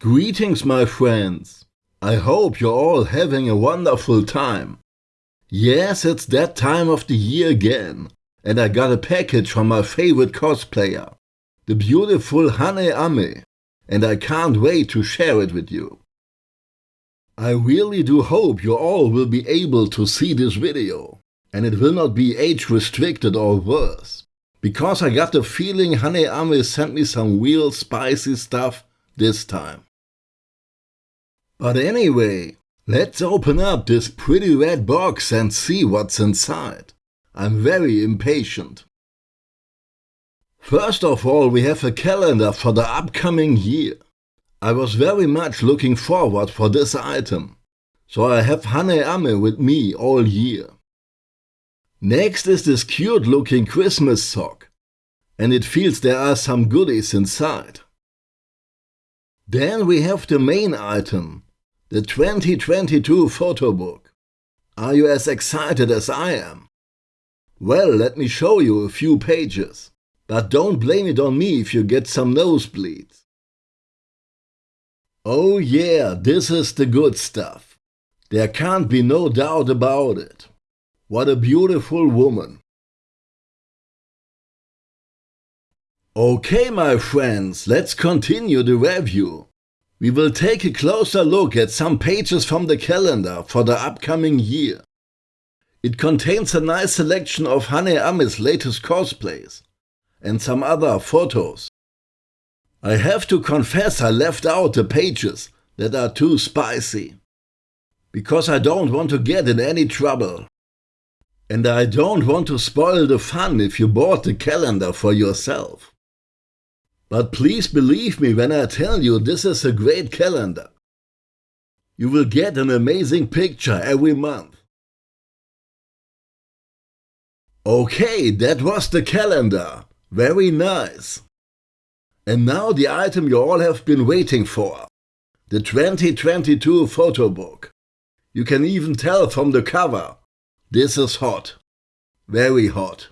Greetings, my friends. I hope you're all having a wonderful time. Yes, it's that time of the year again, and I got a package from my favorite cosplayer, the beautiful Hane Ame, and I can't wait to share it with you. I really do hope you all will be able to see this video, and it will not be age restricted or worse, because I got the feeling Hane Ame sent me some real spicy stuff this time. But anyway, let's open up this pretty red box and see what's inside. I'm very impatient. First of all, we have a calendar for the upcoming year. I was very much looking forward for this item, so I have Hane with me all year. Next is this cute looking Christmas sock, and it feels there are some goodies inside. Then we have the main item, the 2022 photo book. Are you as excited as I am? Well, let me show you a few pages, but don't blame it on me if you get some nosebleeds. Oh yeah, this is the good stuff. There can't be no doubt about it. What a beautiful woman. Okay, my friends, let's continue the review. We will take a closer look at some pages from the calendar for the upcoming year. It contains a nice selection of Hane Ame's latest cosplays and some other photos. I have to confess I left out the pages that are too spicy. Because I don't want to get in any trouble. And I don't want to spoil the fun if you bought the calendar for yourself. But please believe me when I tell you this is a great calendar. You will get an amazing picture every month. Okay, that was the calendar. Very nice. And now the item you all have been waiting for. The 2022 photo book. You can even tell from the cover. This is hot. Very hot.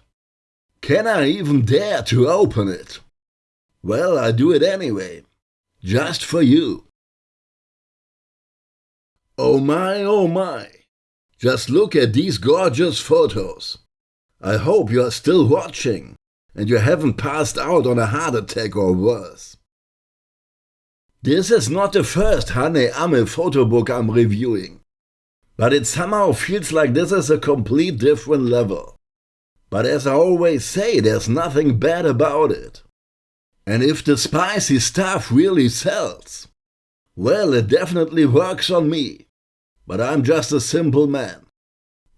Can I even dare to open it? Well, I do it anyway. Just for you. Oh my, oh my. Just look at these gorgeous photos. I hope you are still watching and you haven't passed out on a heart attack or worse. This is not the first Hane Ame photo book I'm reviewing, but it somehow feels like this is a complete different level. But as I always say, there's nothing bad about it. And if the spicy stuff really sells, well, it definitely works on me. But I'm just a simple man.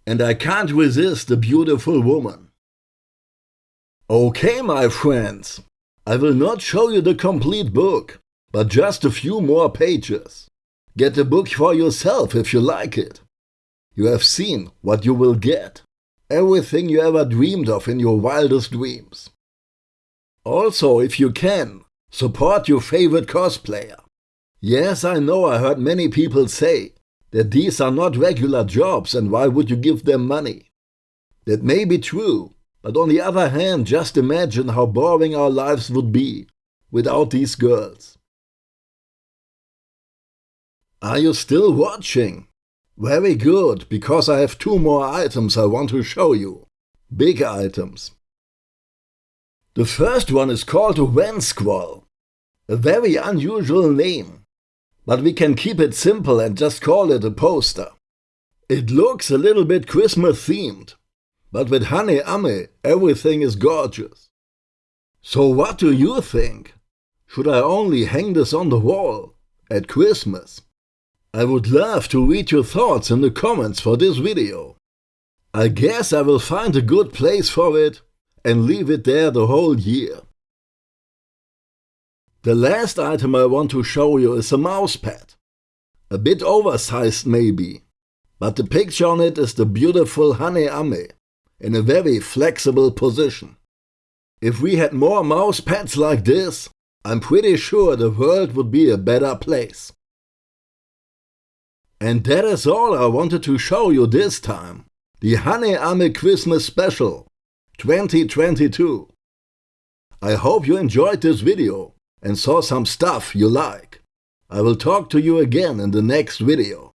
And I can't resist a beautiful woman. Okay, my friends, I will not show you the complete book, but just a few more pages. Get the book for yourself if you like it. You have seen what you will get. Everything you ever dreamed of in your wildest dreams. Also, if you can, support your favorite cosplayer. Yes, I know I heard many people say that these are not regular jobs and why would you give them money? That may be true, but on the other hand, just imagine how boring our lives would be without these girls. Are you still watching? Very good, because I have two more items I want to show you. Big items. The first one is called a Wen Squall, a very unusual name, but we can keep it simple and just call it a poster. It looks a little bit Christmas themed, but with Hane Ame everything is gorgeous. So what do you think? Should I only hang this on the wall at Christmas? I would love to read your thoughts in the comments for this video. I guess I will find a good place for it and leave it there the whole year. The last item I want to show you is a mouse pad. A bit oversized maybe, but the picture on it is the beautiful Hane Ame in a very flexible position. If we had more mouse pads like this, I'm pretty sure the world would be a better place. And that is all I wanted to show you this time. The Hane Ame Christmas Special 2022. I hope you enjoyed this video and saw some stuff you like. I will talk to you again in the next video.